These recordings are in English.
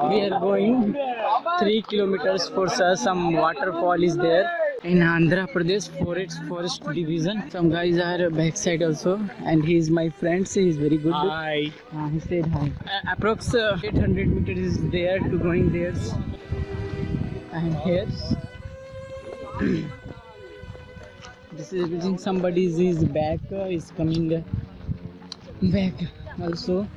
we are going 3 kilometers for uh, some waterfall is there in Andhra Pradesh Forest Forest Division. Some guys are backside also, and he is my friend. So he is very good. Hi. Uh, he said hi. Uh, approx uh, 800 meters is there to going there. And here, this is somebody's is back uh, is coming back also.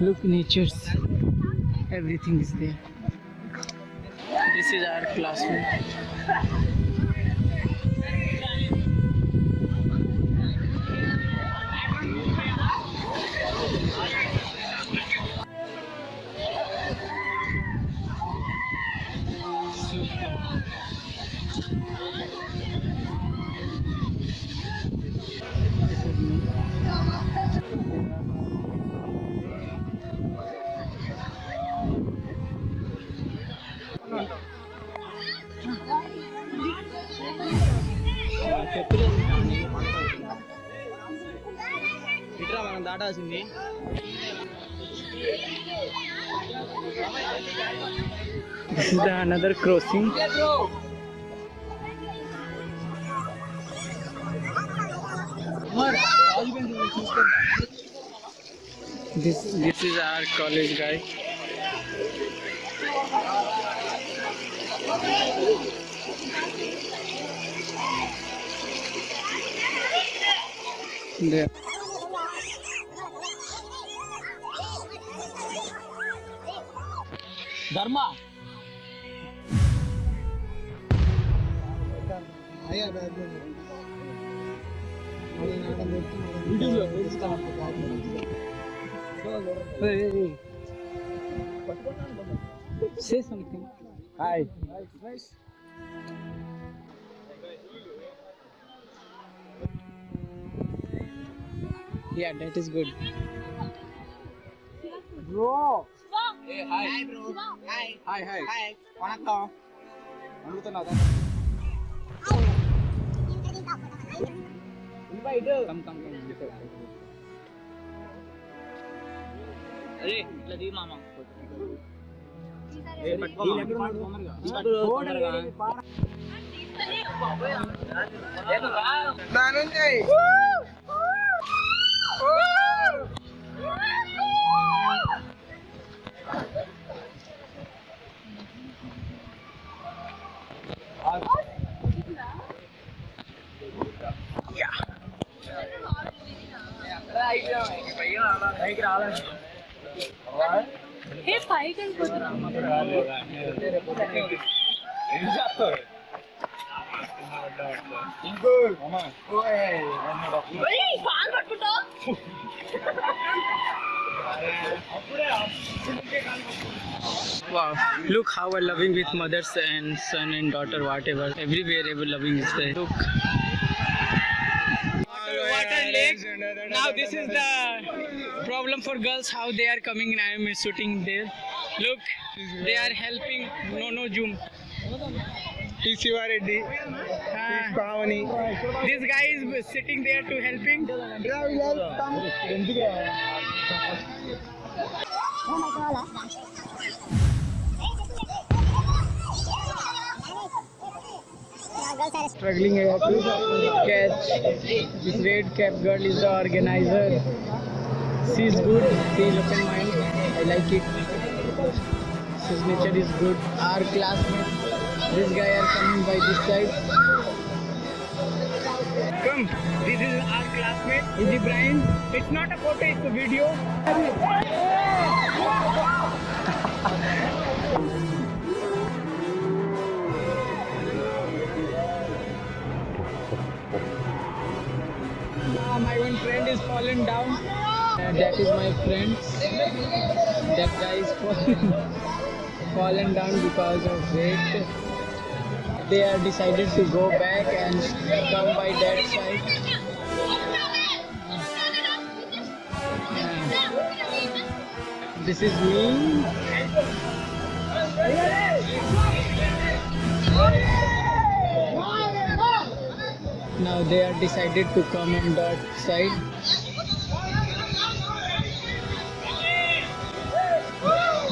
Look, nature's everything is there. This is our classroom. ఇట్రా మనం దాటాల్సింది This is the another crossing. This this is our college guy. There. Dharma. Say something. Hi. Yeah, that is good. Bro. Hi bro hi hi hi vanakkam అడుగుతున్నావు invite come come come అరే ఇట్లా దిగి మామ ఏ పైకి రావాలి ఏ పైకి ఇంకో పాలు పట్టుకుంటా Wow, look how we're loving with mothers and son and daughter, whatever. Everywhere, ever loving is there. Look. Now this is the problem for girls, how they are coming and I am shooting there. Look, they are helping. No, no, zoom. Tishivareddy, uh, ah. Pavani. This guy is sitting there to helping. Struggling to catch. This red cap girl is the organizer. She is good. She is open mind. I like it. His nature is good. Our classmates. This guy are coming by this side. Come. This is our classmate. It's not a photo. It's a video. Ah, my one friend is fallen down. Uh, that is my friend. That guy is fallen, fallen down because of weight. They are decided to go back and come by that side. Uh, this is me. Now they are decided to come on that side.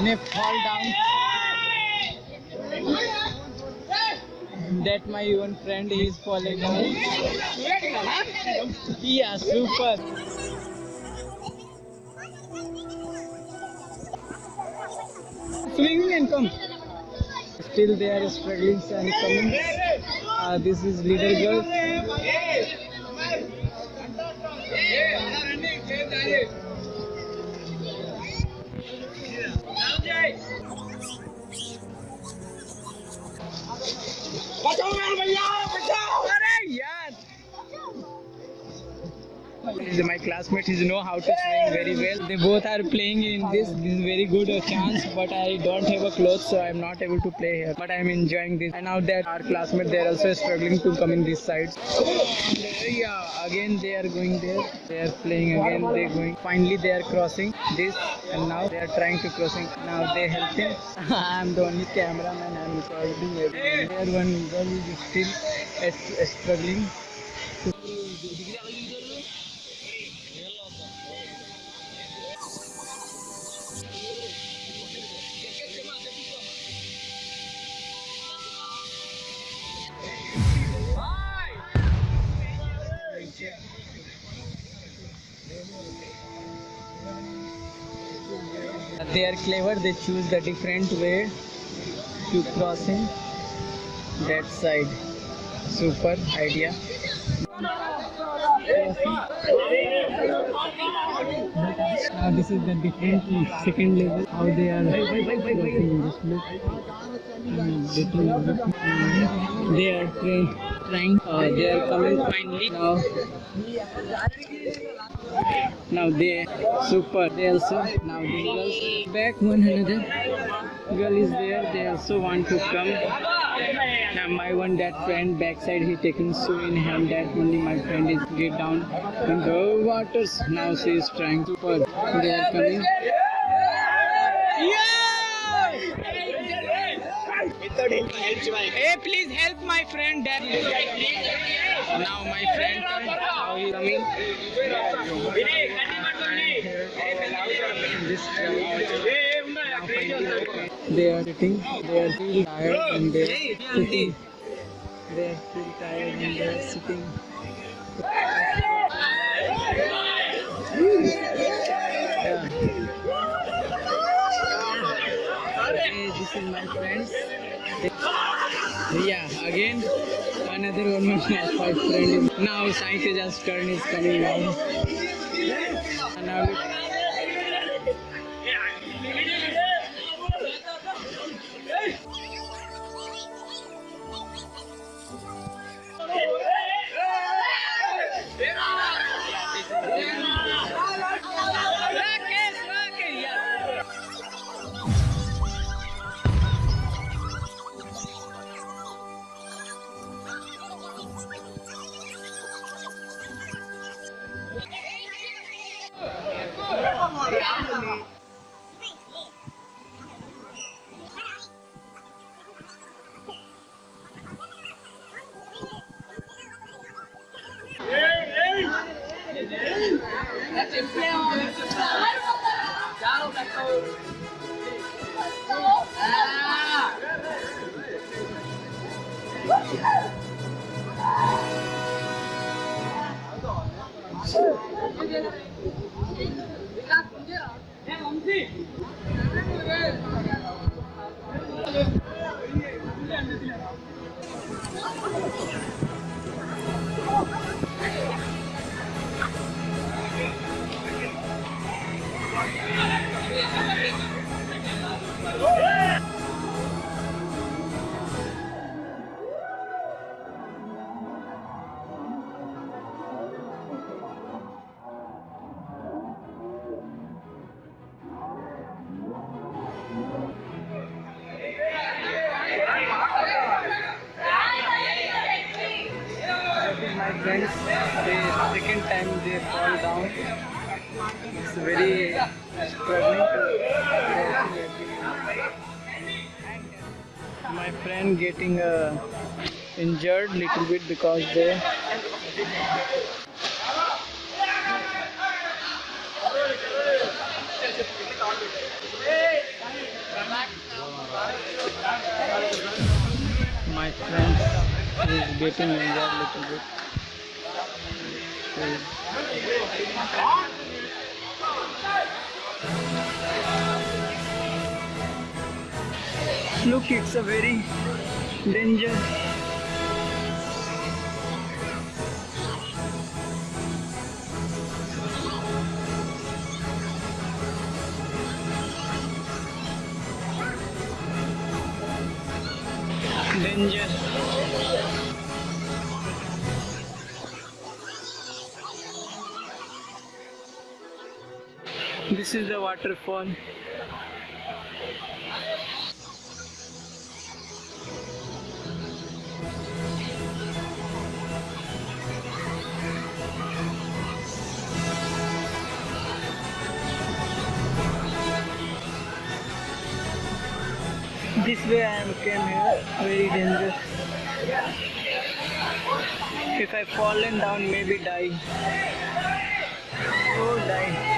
may fall down. That my one friend is falling down. Yeah, super. Swing and come. Still they are struggling and coming. Uh, this is little girl. बचाओ भैया। My classmates is know how to swing very well. They both are playing in this this is very good chance but i don't have a clothes so i'm not able to play here. But i'm enjoying this. And now that our classmates they are also struggling to come in this side. Yeah again they are going there. They are playing again they're going. Finally they are crossing this and now they are trying to crossing. Now they helping i'm the only cameraman i'm recording everything. There one girl is still uh, struggling they are clever they choose the different way to crossing that side super idea now this is the different second level how they are crossing this look Mm, they are trying uh, they are coming finally now now they super they also now this girls back one another. Girl is there they also want to come. Now my one that friend backside he taking so in hand that only my friend is get down in the waters. Now she is trying super they are coming Hey, please help my friend that now my friend how he coming they are sitting they are still tired and they are sitting they are still tired and they are sitting. Yeah. Hey, this is my friends yeah, again another one of my friend. Now Saiteja's turn is coming down. That my friend getting uh, injured little bit because they my friend is getting injured little bit. so, Look, it's a very danger. Danger. This is the waterfall. This way I am came here, very dangerous. If I fallen down, maybe die. Oh, die.